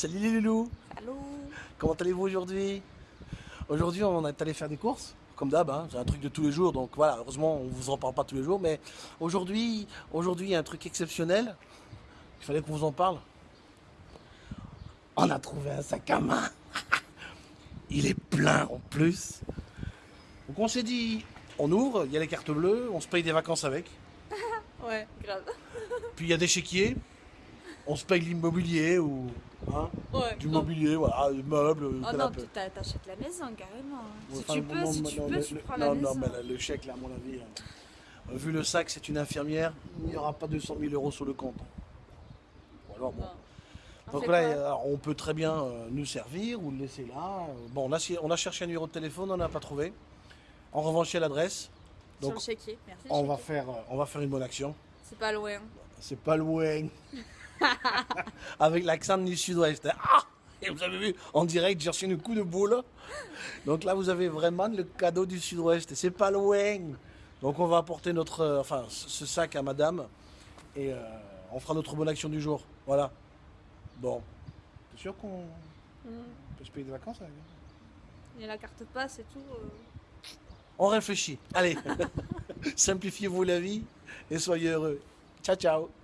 Salut les loulous. Allô. Comment allez-vous aujourd'hui? Aujourd'hui on est allé faire des courses, comme d'hab, hein, c'est un truc de tous les jours, donc voilà, heureusement on vous en parle pas tous les jours, mais aujourd'hui, aujourd'hui il y a un truc exceptionnel, il fallait qu'on vous en parle. On a trouvé un sac à main. Il est plein en plus. Donc on s'est dit, on ouvre, il y a les cartes bleues, on se paye des vacances avec, Ouais, grave. puis il y a des chéquiers, on se paye l'immobilier ou hein, Ouais. du mobilier, voilà, des meubles, Oh non, canapé. t'achètes la maison carrément. Si Enfin, tu peux, non, si non, tu non, peux, le- tu prends non, la non, maison. mais là, le chèque, là, à mon avis, euh, vu le sac, c'est une infirmière, il n'y aura pas 200 000 euros sur le compte. Ou alors, bon. Non. On Donc là, euh, on peut très bien euh, nous servir ou le laisser là. Bon, on a, on a cherché un numéro de téléphone, on n'a pas trouvé. En revanche, il y a l'adresse. Sur le merci. on va, faire, on va faire une bonne action. C'est pas loin. C'est pas loin. Avec l'accent du sud-ouest. Ah Et vous avez vu, en direct, j'ai reçu un coup de boule. Donc là, vous avez vraiment le cadeau du sud-ouest. Et c'est pas loin. Donc on va apporter notre, euh, enfin, ce sac à madame. Et euh, on fera notre bonne action du jour. Voilà. Bon. T'es sûr qu'on peut se payer des vacances avec Il y a la carte passe et tout. euh. On réfléchit. Allez. Simplifiez-vous la vie et soyez heureux. Ciao, ciao.